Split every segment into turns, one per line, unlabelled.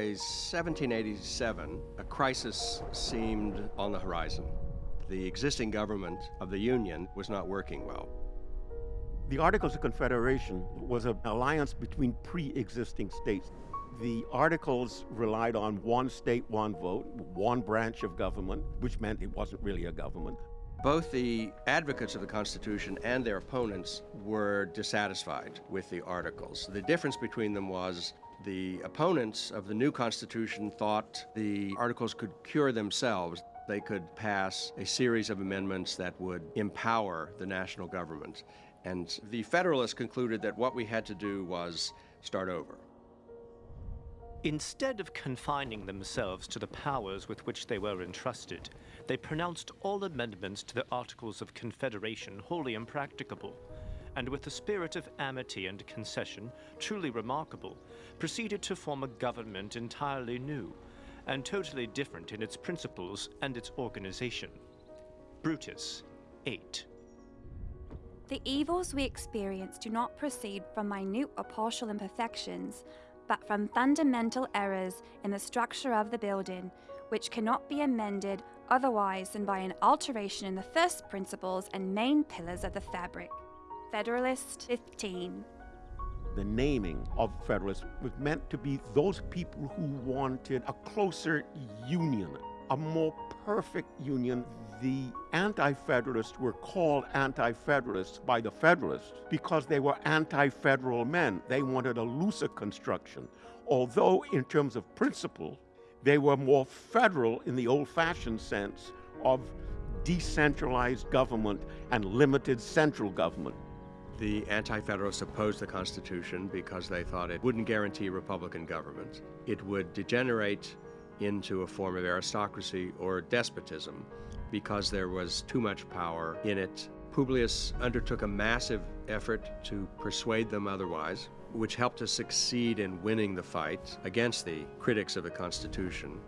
By 1787, a crisis seemed on the horizon. The existing government of the Union was not working well.
The Articles of Confederation was an alliance between pre existing states. The Articles relied on one state, one vote, one branch of government, which meant it wasn't really a government.
Both the advocates of the Constitution and their opponents were dissatisfied with the Articles. The difference between them was the opponents of the new Constitution thought the Articles could cure themselves. They could pass a series of amendments that would empower the national government. And the Federalists concluded that what we had to do was start over.
Instead of confining themselves to the powers with which they were entrusted, they pronounced all amendments to the Articles of Confederation wholly impracticable, and with a spirit of amity and concession truly remarkable, proceeded to form a government entirely new, and totally different in its principles and its organization. Brutus, 8.
The evils we experience do not proceed from minute or partial imperfections, but from fundamental errors in the structure of the building, which cannot be amended otherwise than by an alteration in the first principles and main pillars of the fabric. Federalist 15.
The naming of Federalists was meant to be those people who wanted a closer union, a more perfect union. The anti Federalists were called anti Federalists by the Federalists because they were anti federal men. They wanted a looser construction. Although, in terms of principle, they were more federal in the old fashioned sense of decentralized government and limited central government.
The Anti Federalists opposed the Constitution because they thought it wouldn't guarantee Republican government. It would degenerate into a form of aristocracy or despotism because there was too much power in it. Publius undertook a massive effort to persuade them otherwise, which helped to succeed in winning the fight against the critics of the Constitution.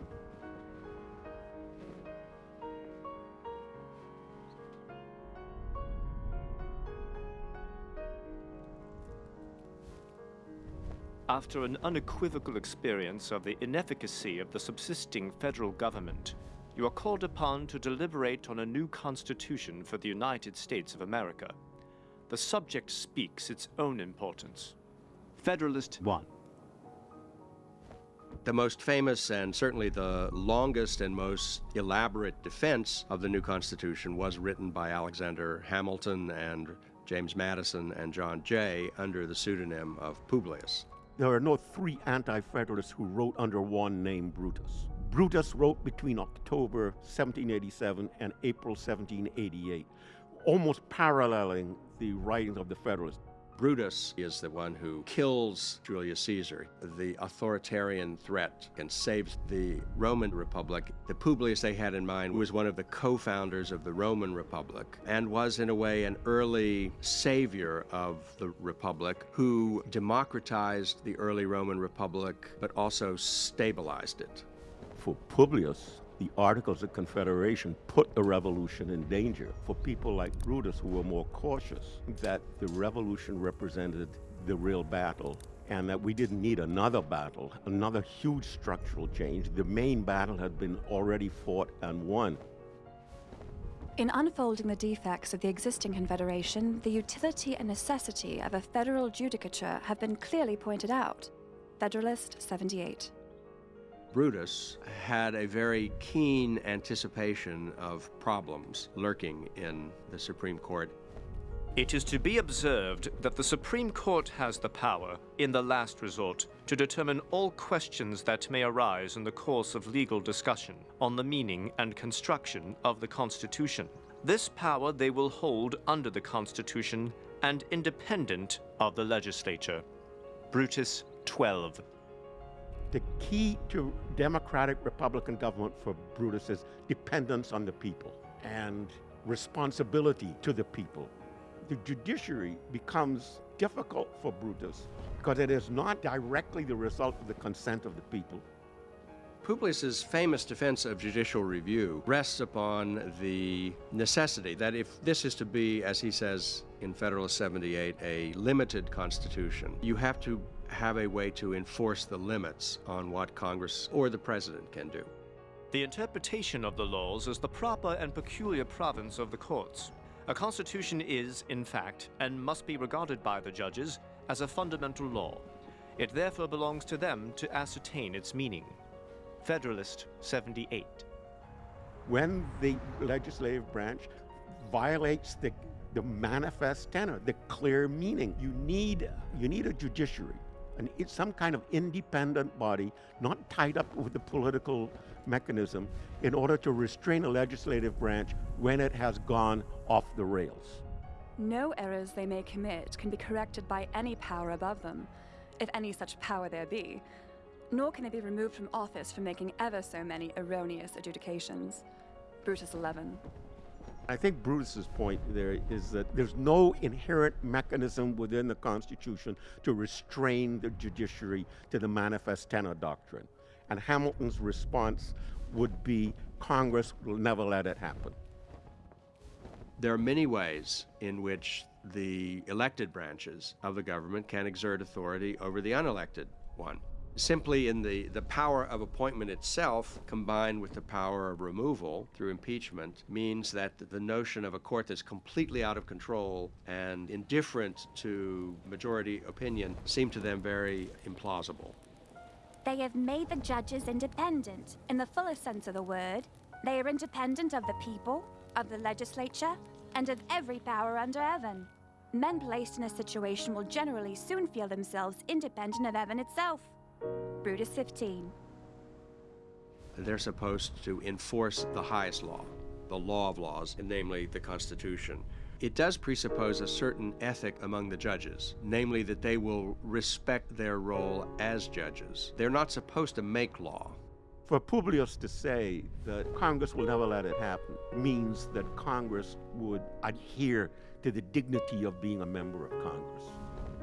After an unequivocal experience of the inefficacy of the subsisting federal government, you are called upon to deliberate on a new constitution for the United States of America. The subject speaks its own importance. Federalist 1.
The most famous and certainly the longest and most elaborate defense of the new Constitution was written by Alexander Hamilton and James Madison and John Jay under the pseudonym of Publius.
There are no three anti Federalists who wrote under one name Brutus. Brutus wrote between October 1787 and April 1788, almost paralleling the writings of the Federalists.
Brutus is the one who kills Julius Caesar, the authoritarian threat, and saves the Roman Republic. The Publius they had in mind was one of the co founders of the Roman Republic and was, in a way, an early savior of the Republic who democratized the early Roman Republic but also stabilized it.
For Publius, the Articles of Confederation put the revolution in danger for people like Brutus who were more cautious that the revolution represented the real battle and that we didn't need another battle, another huge structural change. The main battle had been already fought and won.
In unfolding the defects of the existing Confederation, the utility and necessity of a federal judicature have been clearly pointed out. Federalist 78.
Brutus had a very keen anticipation of problems lurking in the Supreme Court.
It is to be observed that the Supreme Court has the power, in the last resort, to determine all questions that may arise in the course of legal discussion on the meaning and construction of the Constitution. This power they will hold under the Constitution and independent of the legislature. Brutus 12.
The key to democratic Republican government for Brutus is dependence on the people and responsibility to the people. The judiciary becomes difficult for Brutus because it is not directly the result of the consent of the people.
Publius's famous defense of judicial review rests upon the necessity that if this is to be, as he says in Federalist 78, a limited constitution, you have to have a way to enforce the limits on what Congress or the President can do.
The interpretation of the laws is the proper and peculiar province of the courts. A constitution is, in fact, and must be regarded by the judges as a fundamental law. It therefore belongs to them to ascertain its meaning. Federalist 78.
When the legislative branch violates the, the manifest tenor, the clear meaning, you need, you need a judiciary, it's some kind of independent body, not tied up with the political mechanism, in order to restrain a legislative branch when it has gone off the rails.
No errors they may commit can be corrected by any power above them, if any such power there be, nor can they be removed from office for making ever so many erroneous adjudications. Brutus 11.
I think Brutus's point there is that there's no inherent mechanism within the Constitution to restrain the judiciary to the manifest tenor doctrine. And Hamilton's response would be Congress will never let it happen.
There are many ways in which the elected branches of the government can exert authority over the unelected one. Simply in the, the power of appointment itself, combined with the power of removal through impeachment, means that the notion of a court that's completely out of control and indifferent to majority opinion seem to them very implausible.
They have made the judges independent, in the fullest sense of the word. They are independent of the people, of the legislature, and of every power under heaven. Men placed in a situation will generally soon feel themselves independent of heaven itself. Brutus 15.
They're supposed to enforce the highest law, the law of laws, namely the Constitution. It does presuppose a certain ethic among the judges, namely that they will respect their role as judges. They're not supposed to make law.
For Publius to say that Congress will never let it happen means that Congress would adhere to the dignity of being a member of Congress.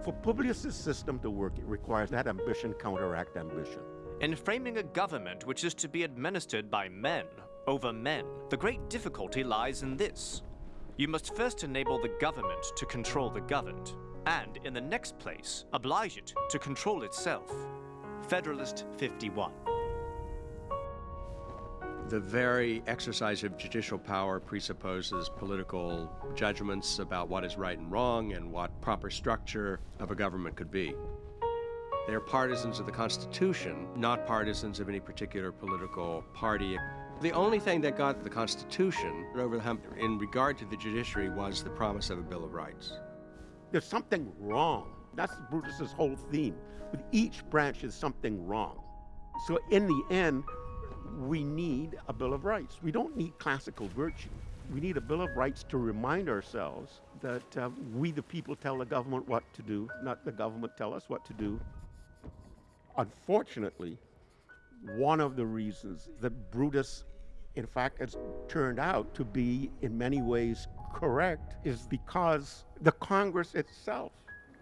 For Publius's system to work, it requires that ambition counteract ambition.
In framing a government which is to be administered by men over men, the great difficulty lies in this. You must first enable the government to control the governed, and in the next place, oblige it to control itself. Federalist 51.
The very exercise of judicial power presupposes political judgments about what is right and wrong and what proper structure of a government could be. They're partisans of the Constitution, not partisans of any particular political party. The only thing that got the Constitution over the hump in regard to the judiciary was the promise of a Bill of Rights.
There's something wrong. That's Brutus's whole theme. With each branch, is something wrong. So in the end, we need a Bill of Rights. We don't need classical virtue. We need a Bill of Rights to remind ourselves that uh, we, the people, tell the government what to do, not the government tell us what to do. Unfortunately, one of the reasons that Brutus, in fact, has turned out to be in many ways correct is because the Congress itself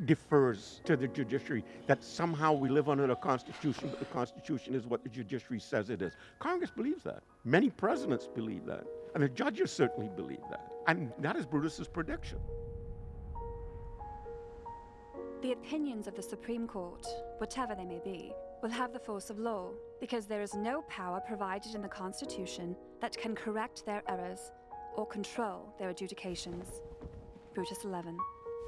defers to the judiciary, that somehow we live under the Constitution, but the Constitution is what the judiciary says it is. Congress believes that. Many presidents believe that. And the judges certainly believe that. And that is Brutus's prediction.
The opinions of the Supreme Court, whatever they may be, will have the force of law, because there is no power provided in the Constitution that can correct their errors or control their adjudications. Brutus 11.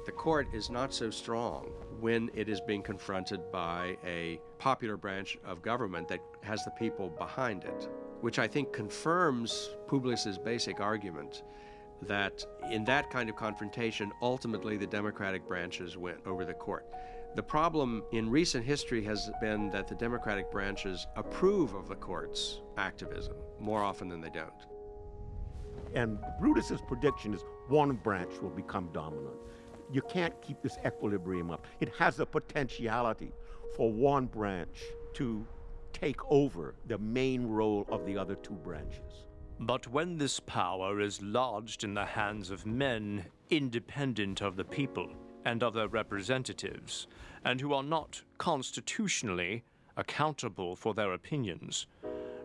The court is not so strong when it is being confronted by a popular branch of government that has the people behind it, which I think confirms Publius's basic argument that in that kind of confrontation, ultimately the Democratic branches win over the court. The problem in recent history has been that the Democratic branches approve of the court's activism more often than they don't.
And Brutus's prediction is one branch will become dominant. You can't keep this equilibrium up. It has the potentiality for one branch to take over the main role of the other two branches.
But when this power is lodged in the hands of men independent of the people and of their representatives, and who are not constitutionally accountable for their opinions,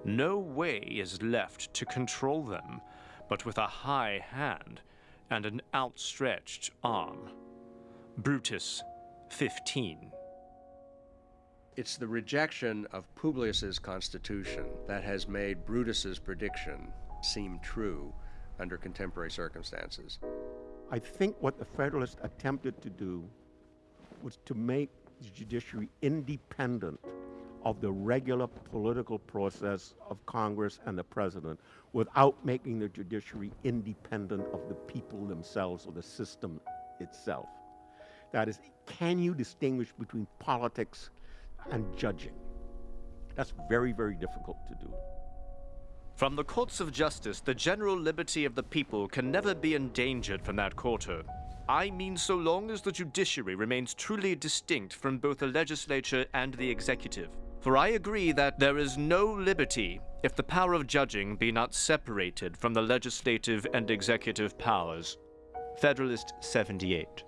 no way is left to control them but with a high hand and an outstretched arm. Brutus 15.
It's the rejection of Publius's constitution that has made Brutus's prediction seem true under contemporary circumstances.
I think what the Federalists attempted to do was to make the judiciary independent of the regular political process of Congress and the president without making the judiciary independent of the people themselves or the system itself. That is, can you distinguish between politics and judging? That's very, very difficult to do.
From the courts of justice, the general liberty of the people can never be endangered from that quarter. I mean so long as the judiciary remains truly distinct from both the legislature and the executive. For I agree that there is no liberty if the power of judging be not separated from the legislative and executive powers. Federalist 78.